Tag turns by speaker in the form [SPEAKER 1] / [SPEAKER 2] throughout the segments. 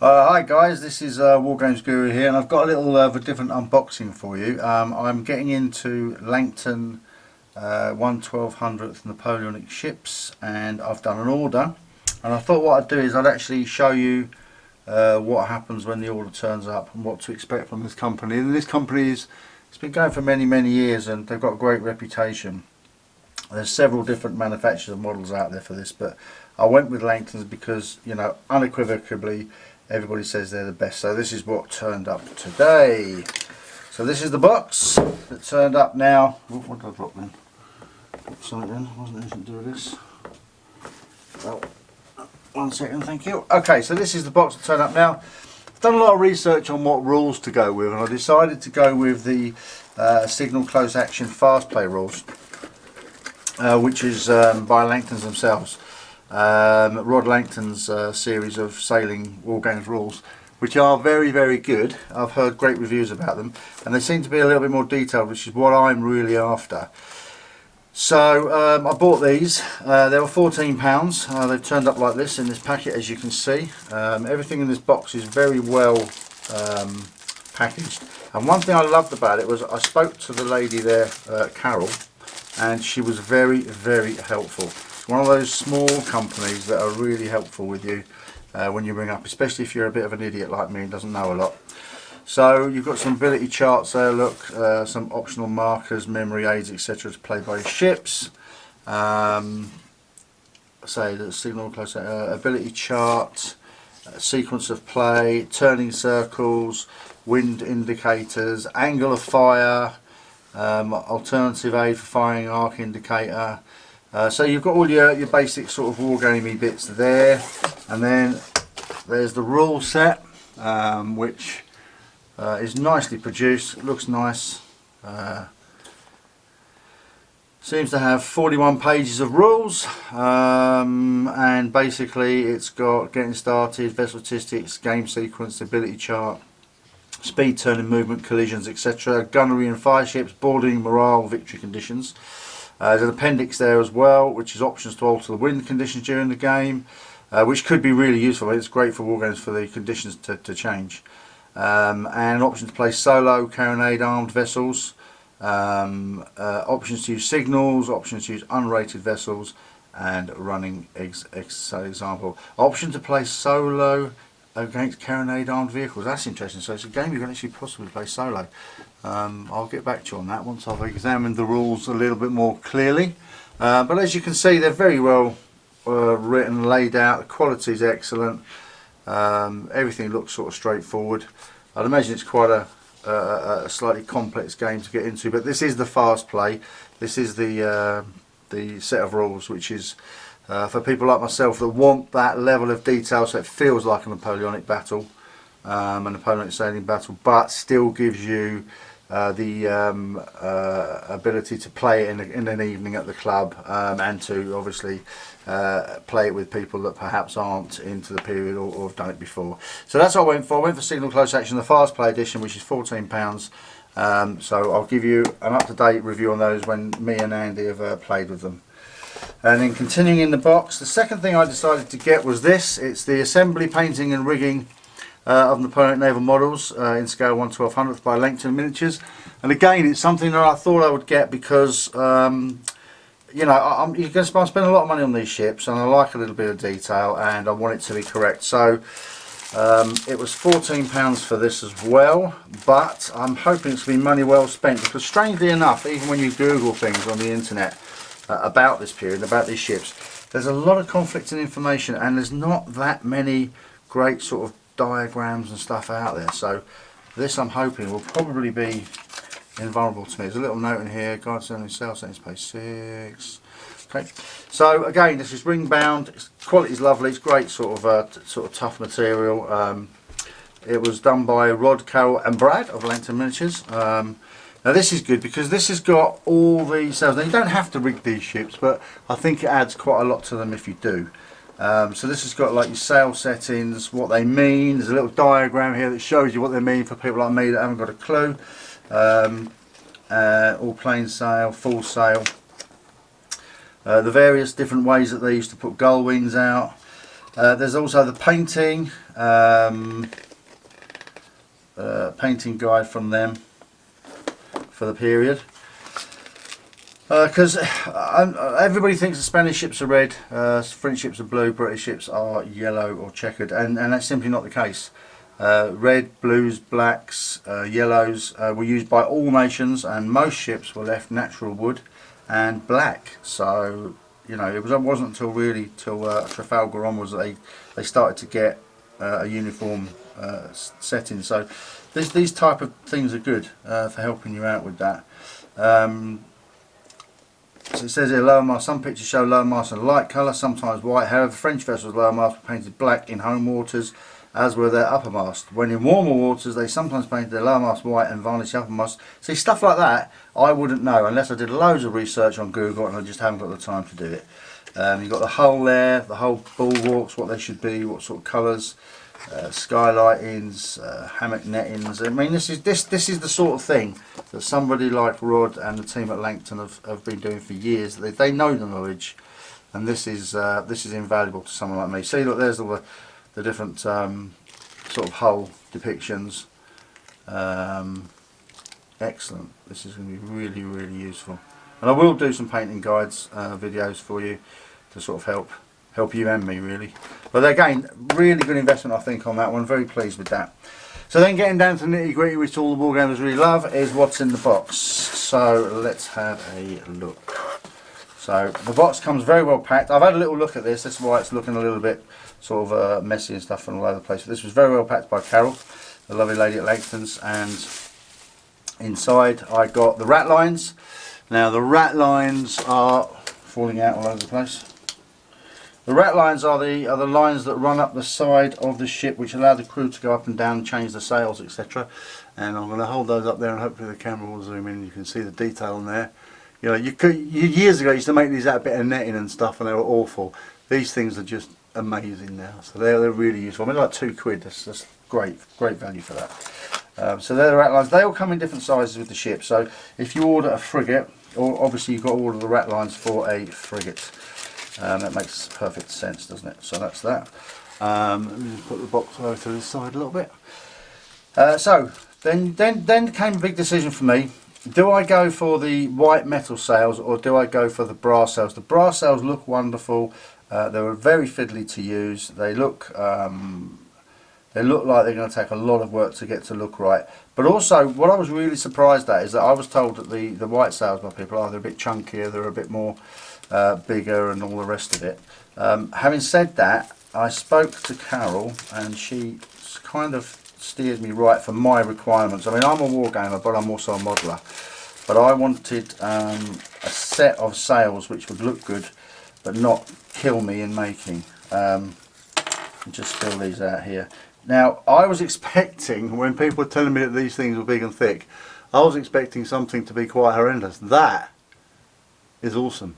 [SPEAKER 1] Uh, hi guys, this is uh, Wargames Guru here and I've got a little uh, a different unboxing for you. Um, I'm getting into Langton uh, 1 1200th Napoleonic ships and I've done an order and I thought what I'd do is I'd actually show you uh, what happens when the order turns up and what to expect from this company. And this company is it's been going for many many years and they've got a great reputation. There's several different manufacturers and models out there for this but I went with Langton's because you know unequivocally everybody says they're the best. So this is what turned up today. So this is the box that turned up now. What did I drop in? something in, wasn't anything to do with this. Oh, one second thank you. Okay so this is the box that turned up now. I've done a lot of research on what rules to go with and I decided to go with the uh, signal close action fast play rules uh, which is um, by Langton's themselves um, Rod Langton's uh, series of sailing war games rules which are very very good. I've heard great reviews about them and they seem to be a little bit more detailed which is what I'm really after. So um, I bought these. Uh, they were 14 pounds. Uh, they've turned up like this in this packet as you can see. Um, everything in this box is very well um, packaged. And one thing I loved about it was I spoke to the lady there uh, Carol and she was very very helpful one of those small companies that are really helpful with you uh, when you ring up, especially if you're a bit of an idiot like me and doesn't know a lot. So you've got some ability charts there, look, uh, some optional markers, memory aids, etc. to play by ships. Um, say the signal close uh, ability chart, uh, sequence of play, turning circles, wind indicators, angle of fire, um, alternative aid for firing arc indicator, uh, so you've got all your, your basic sort of wargamey bits there and then there's the rule set um, which uh, is nicely produced, looks nice, uh, seems to have 41 pages of rules um, and basically it's got getting started, vessel statistics, game sequence, ability chart, speed, turning, movement, collisions etc, gunnery and fire ships, boarding, morale, victory conditions. Uh, there's an appendix there as well, which is options to alter the wind conditions during the game, uh, which could be really useful. It's great for wargames for the conditions to, to change. Um, and an option to play solo, carronade armed vessels, um, uh, options to use signals, options to use unrated vessels, and running ex, ex example. Option to play solo against carronade armed vehicles. That's interesting. So it's a game you can actually possibly play solo. Um, I'll get back to you on that once I've examined the rules a little bit more clearly. Uh, but as you can see, they're very well uh, written, laid out. The quality is excellent. Um, everything looks sort of straightforward. I'd imagine it's quite a, a, a, slightly complex game to get into, but this is the fast play. This is the uh, the set of rules, which is uh, for people like myself that want that level of detail so it feels like a Napoleonic battle, um, a Napoleonic sailing battle, but still gives you uh, the um, uh, ability to play it in, a, in, an evening at the club um, and to obviously uh, play it with people that perhaps aren't into the period or, or, have done it before. So that's what I went for. I went for Signal Close Action, the Fast Play Edition, which is £14. Um, so I'll give you an up-to-date review on those when me and Andy have uh, played with them. And then continuing in the box, the second thing I decided to get was this. It's the assembly, painting and rigging uh, of Napoleonic naval models uh, in scale 1 1200th by Langton Miniatures. And again, it's something that I thought I would get because, um, you know, I'm, you're going to spend a lot of money on these ships and I like a little bit of detail and I want it to be correct. So um, it was £14 for this as well, but I'm hoping it's going to be money well spent because strangely enough, even when you Google things on the internet, uh, about this period, about these ships. There's a lot of conflicting information and there's not that many great sort of diagrams and stuff out there. So this I'm hoping will probably be invulnerable to me. There's a little note in here, guides only sails settings page 6. Okay, so again this is ring bound, quality is lovely, it's great sort of uh, sort of tough material. Um, it was done by Rod, Carol and Brad of Langton Miniatures. Um, now this is good because this has got all the cells. Now you don't have to rig these ships, but I think it adds quite a lot to them if you do. Um, so this has got like your sail settings, what they mean. There's a little diagram here that shows you what they mean for people like me that haven't got a clue. Um, uh, all plain sail, full sail. Uh, the various different ways that they used to put gull wings out. Uh, there's also the painting, um, uh, painting guide from them for the period. Because uh, everybody thinks the Spanish ships are red, uh, French ships are blue, British ships are yellow or checkered, and, and that's simply not the case. Uh, red, blues, blacks, uh, yellows uh, were used by all nations, and most ships were left natural wood and black. So you know, it was it wasn't until really till uh, Trafalgar onwards that they they started to get a uniform setting. So this, these type of things are good uh, for helping you out with that. Um, so it says here lower mast. Some pictures show lower mast in light colour, sometimes white. However, French vessels lower mast were painted black in home waters as were their uppermast. When in warmer waters, they sometimes painted their lowermast white and varnished the uppermast. See, stuff like that, I wouldn't know unless I did loads of research on Google and I just haven't got the time to do it. Um, you've got the hull there, the whole bulwarks, what they should be, what sort of colours, uh, skylightings, uh, hammock nettings. I mean, this is this this is the sort of thing that somebody like Rod and the team at Langton have, have been doing for years. They, they know the knowledge, and this is uh, this is invaluable to someone like me. See, look, there's all the the different um, sort of hull depictions. Um, excellent. This is going to be really, really useful. And I will do some painting guides uh, videos for you to sort of help help you and me really. But again, really good investment I think on that one. Very pleased with that. So then getting down to the nitty gritty which all the ball wargamers really love is what's in the box. So let's have a look. So the box comes very well packed. I've had a little look at this. That's why it's looking a little bit sort of uh, messy and stuff and all over the place. But this was very well packed by Carol, the lovely lady at Langton's. And inside I got the rat lines. Now the rat lines are falling out all over the place. The rat lines are the are the lines that run up the side of the ship which allow the crew to go up and down, change the sails, etc. And I'm going to hold those up there and hopefully the camera will zoom in. And you can see the detail on there. You know, you could you, years ago you used to make these out a bit of netting and stuff, and they were awful. These things are just amazing now. So they're, they're really useful. I mean, like two quid. That's, that's great, great value for that. Um, so they're the rat lines. They all come in different sizes with the ship. So if you order a frigate, or obviously you've got to order the rat lines for a frigate. Um, that makes perfect sense, doesn't it? So that's that. Um, let me just put the box over to the side a little bit. Uh, so then, then, then came a big decision for me. Do I go for the white metal sails or do I go for the brass sails? The brass sails look wonderful. Uh, they were very fiddly to use. They look um, they look like they're going to take a lot of work to get to look right. But also, what I was really surprised at is that I was told that the, the white sails by people are they're a bit chunkier, they're a bit more uh, bigger and all the rest of it. Um, having said that, I spoke to Carol and she kind of steered me right for my requirements. I mean, I'm a wargamer, but I'm also a modeler. But I wanted um, a set of sails which would look good but not kill me in making. Um, just fill these out here. Now, I was expecting, when people were telling me that these things were big and thick, I was expecting something to be quite horrendous. That is awesome.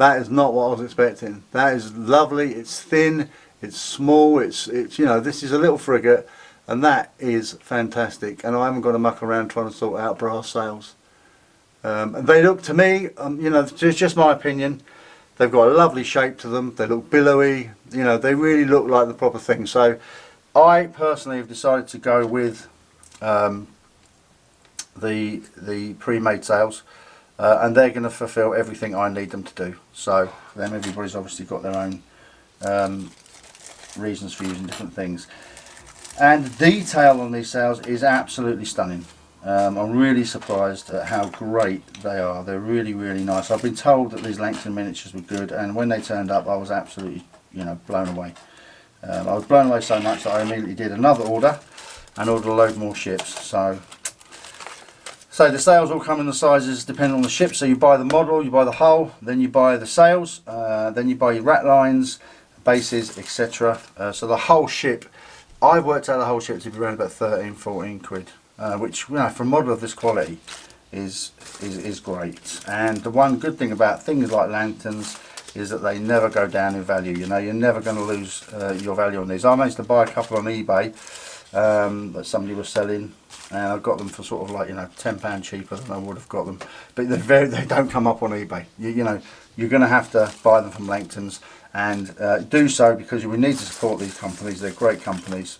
[SPEAKER 1] That is not what I was expecting. That is lovely, it's thin, it's small, it's, it's you know, this is a little frigate, and that is fantastic. And I haven't got to muck around trying to sort out brass sails. Um, and they look to me, um, you know, it's just my opinion, They've got a lovely shape to them. They look billowy. You know, they really look like the proper thing. So I personally have decided to go with um, the the pre-made sails. Uh, and they're going to fulfill everything I need them to do. So then everybody's obviously got their own um, reasons for using different things. And the detail on these sails is absolutely stunning. Um, I'm really surprised at how great they are. They're really, really nice. I've been told that these Langton miniatures were good, and when they turned up, I was absolutely, you know, blown away. Um, I was blown away so much that I immediately did another order and ordered a load more ships. So, so the sails all come in the sizes depending on the ship. So you buy the model, you buy the hull, then you buy the sails, uh, then you buy your rat lines, bases, etc. Uh, so the whole ship, I've worked out the whole ship to be around about 13, 14 quid uh, which you know, for a model of this quality is, is, is great. And the one good thing about things like Langton's is that they never go down in value. You know, you're never going to lose uh, your value on these. I managed to buy a couple on eBay um, that somebody was selling and I got them for sort of like you know ten pound cheaper than I would have got them but they're very they don't come up on eBay you, you know you're gonna have to buy them from Langton's and uh, do so because we need to support these companies. They're great companies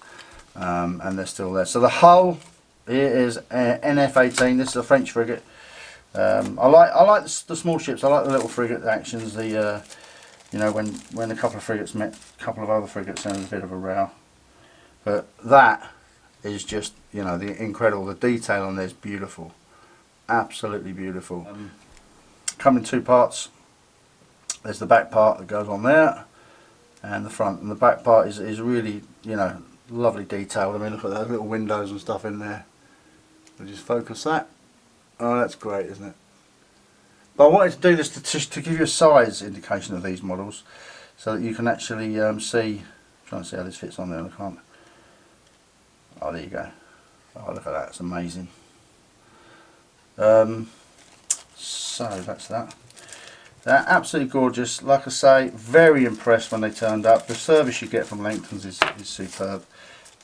[SPEAKER 1] um, and they're still there. So the hull here is uh, NF18. This is a French frigate. Um, I like I like the, the, small ships. I like the little frigate actions. The uh, you know when when a couple of frigates met a couple of other frigates, and a bit of a row. But that is just you know the incredible. The detail on there is beautiful, absolutely beautiful. Um, come in two parts. There's the back part that goes on there, and the front. And the back part is is really you know lovely detailed. I mean look at those little windows and stuff in there. I'll just focus that. Oh, that's great, isn't it? But I wanted to do this to, to, to give you a size indication of these models so that you can actually um, see, I'm trying to see how this fits on there, I can't. Oh, there you go. Oh, look at that, it's amazing. Um, so that's that. They're absolutely gorgeous. Like I say, very impressed when they turned up. The service you get from Langton's is, is superb.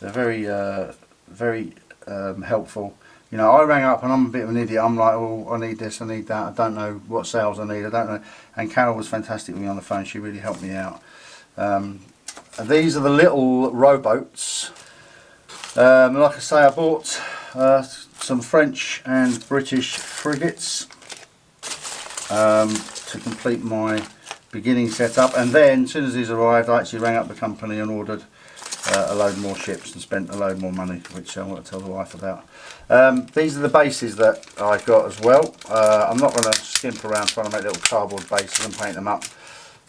[SPEAKER 1] They're very, uh, very um, helpful you know, I rang up and I'm a bit of an idiot. I'm like, oh, I need this, I need that. I don't know what sails I need. I don't know. And Carol was fantastic with me on the phone. She really helped me out. Um, these are the little rowboats. Um, like I say, I bought uh, some French and British frigates um, to complete my beginning setup. And then, as soon as these arrived, I actually rang up the company and ordered uh, a load more ships and spent a load more money, which I want to tell the wife about. Um, these are the bases that I got as well. Uh, I'm not going to skimp around trying to make little cardboard bases and paint them up.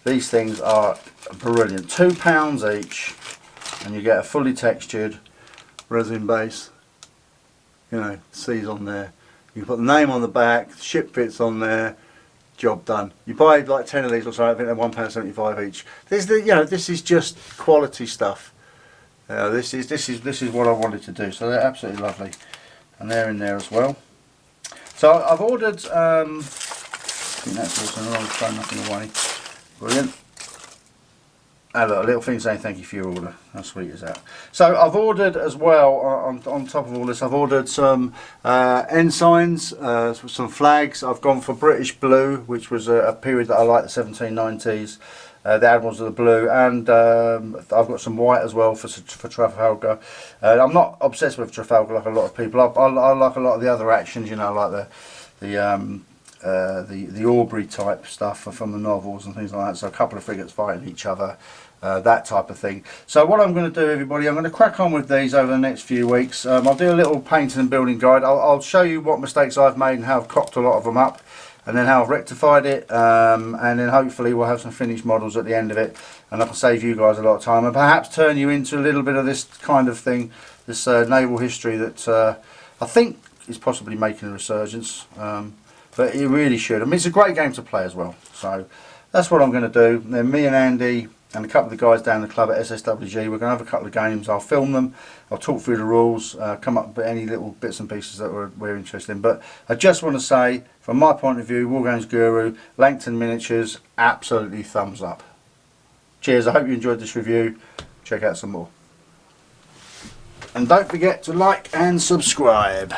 [SPEAKER 1] These things are brilliant. Two pounds each and you get a fully textured resin base. You know, seas on there. You put the name on the back, ship fits on there, job done. You buy like 10 of these or something, I think they're £1.75 each. This is the, you know, this is just quality stuff. Uh, this is this is this is what I wanted to do. So they're absolutely lovely, and they're in there as well. So I've ordered. Um, I think that's also was throwing nothing away. Brilliant. Ah, a little thing saying thank you for your order. How sweet is that? So I've ordered as well, on, on top of all this, I've ordered some uh, ensigns, uh, some flags. I've gone for British blue, which was a, a period that I like, the 1790s. Uh, the Admirals of the blue, and um, I've got some white as well for for Trafalgar. Uh, I'm not obsessed with Trafalgar like a lot of people. I, I, I like a lot of the other actions, you know, like the the um, uh, the the Aubrey type stuff from the novels and things like that. So a couple of frigates fighting each other. Uh, that type of thing. So what I'm going to do everybody, I'm going to crack on with these over the next few weeks. Um, I'll do a little painting and building guide. I'll, I'll, show you what mistakes I've made and how I've cocked a lot of them up and then how I've rectified it um, and then hopefully we'll have some finished models at the end of it and I can save you guys a lot of time and perhaps turn you into a little bit of this kind of thing this uh, naval history that uh, I think is possibly making a resurgence um, but it really should I mean it's a great game to play as well so that's what I'm going to do then me and Andy and a couple of the guys down the club at SSWG. We're going to have a couple of games. I'll film them. I'll talk through the rules, uh, come up with any little bits and pieces that we're, we're interested in. But I just want to say, from my point of view, Wargames Guru, Langton Miniatures, absolutely thumbs up. Cheers. I hope you enjoyed this review. Check out some more. And don't forget to like and subscribe.